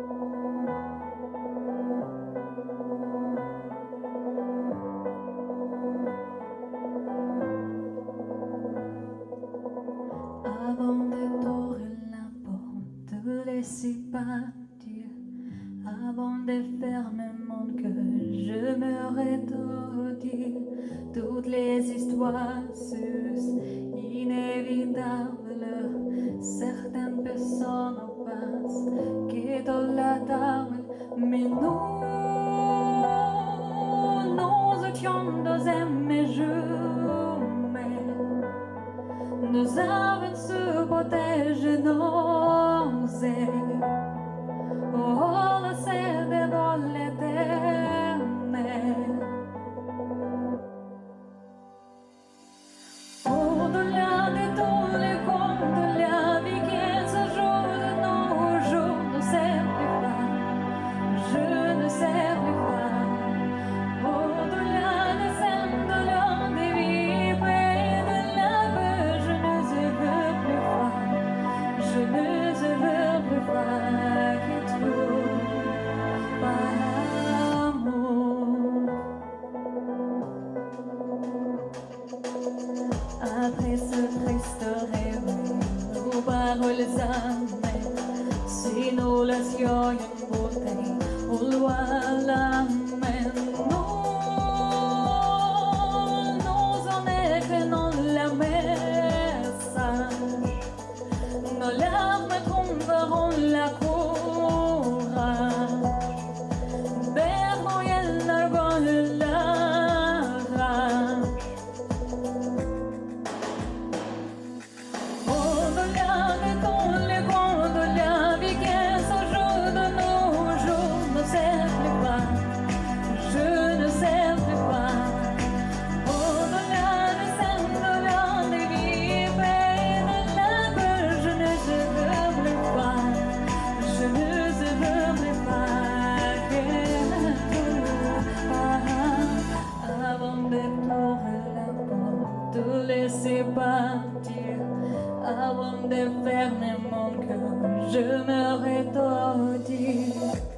Avant de tordre la porte, laissez partir. Avant de fermer mon cœur, je me rétordir toutes les histoires sus Certaines personnes en pensent qu'idolâtables, mais nous, nous étions dans mes jumelles. Nous avons su protéger nos ailes. Oh, la de voler Sinulasiyon yung putay Ulwalang menno avant de fermer mon cœur, je me rétordir.